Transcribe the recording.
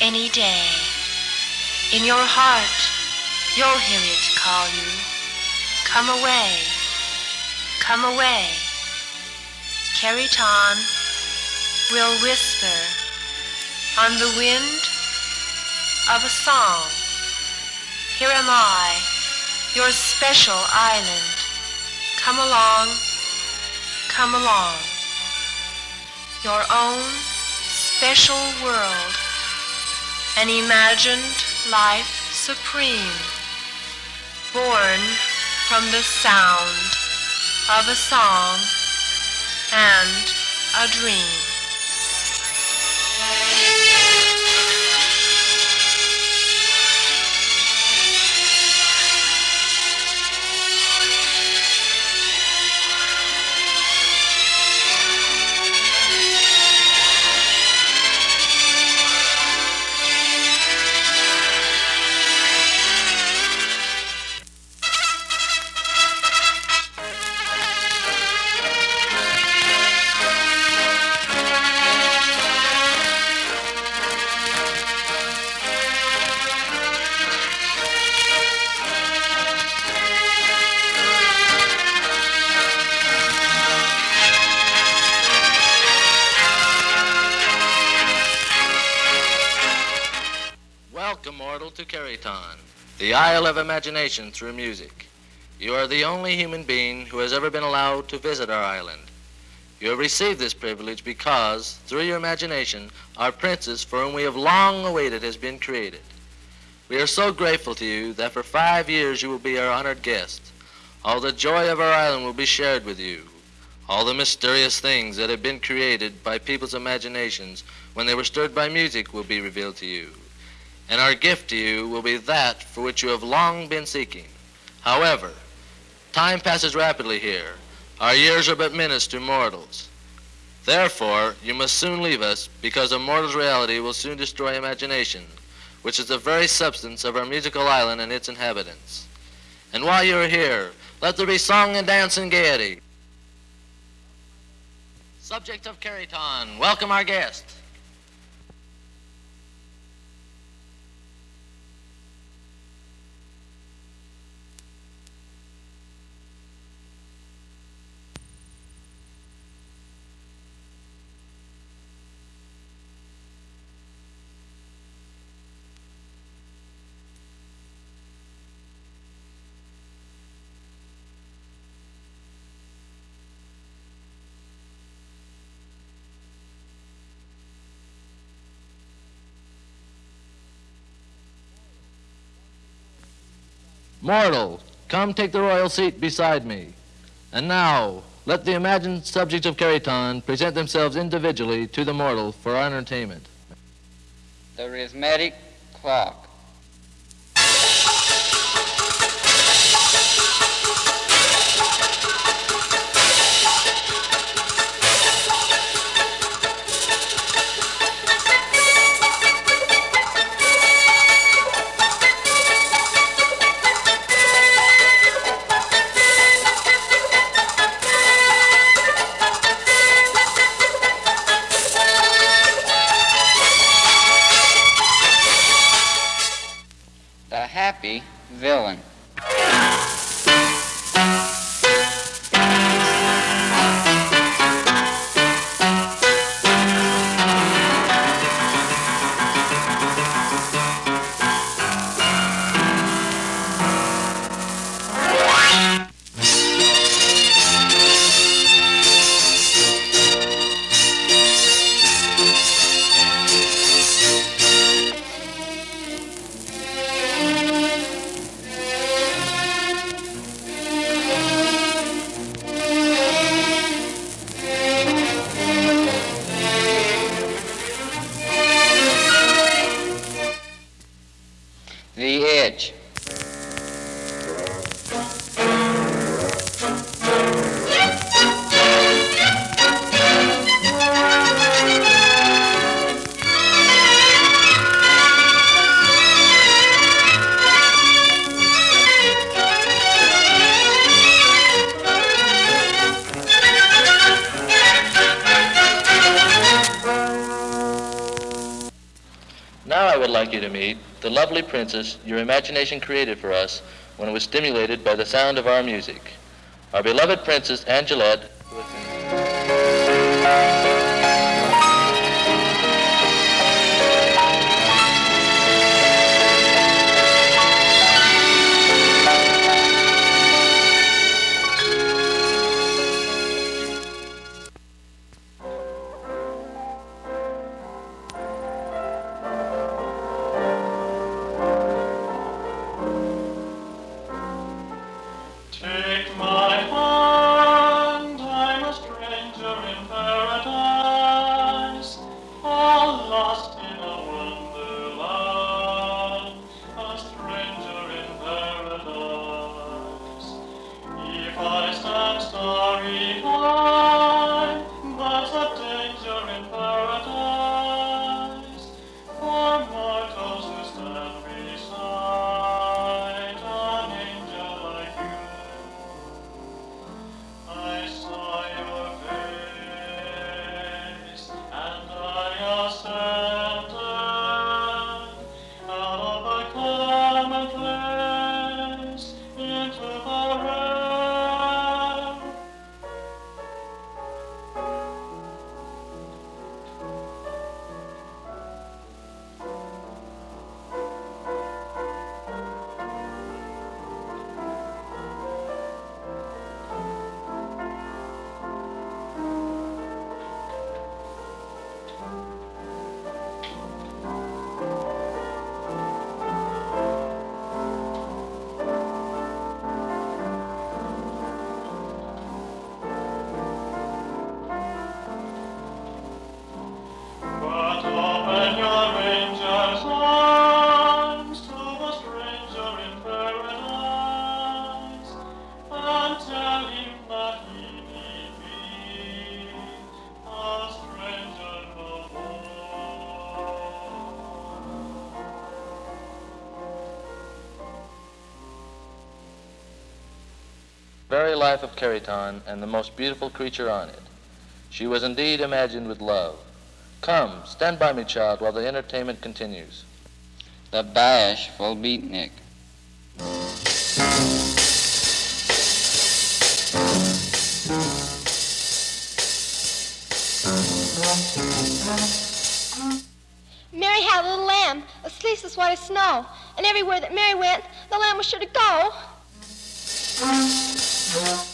rainy day. In your heart, you'll hear it call you. Come away, come away. Keriton will whisper on the wind of a song. Here am I, your special island. Come along, come along. Your own special world, an imagined life supreme, born from the sound of a song and a dream. Keriton, the Isle of Imagination through music. You are the only human being who has ever been allowed to visit our island. You have received this privilege because, through your imagination, our princess, for whom we have long awaited, has been created. We are so grateful to you that for five years you will be our honored guest. All the joy of our island will be shared with you. All the mysterious things that have been created by people's imaginations when they were stirred by music will be revealed to you. And our gift to you will be that for which you have long been seeking. However, time passes rapidly here. Our years are but minutes to mortals. Therefore, you must soon leave us because a mortal's reality will soon destroy imagination, which is the very substance of our musical island and its inhabitants. And while you are here, let there be song and dance and gaiety. Subject of Keriton, welcome our guest. Mortal, come take the royal seat beside me. And now, let the imagined subjects of Keriton present themselves individually to the mortal for our entertainment. The rhythmic clock. The happy villain. Now I would like you to meet the lovely princess your imagination created for us when it was stimulated by the sound of our music. Our beloved princess, Angelette, Take my very life of Keriton and the most beautiful creature on it. She was indeed imagined with love. Come, stand by me, child, while the entertainment continues. The bashful beatnik. Mary had a little lamb, a fleece as white as snow, and everywhere that Mary went, the lamb was sure to go. Thank.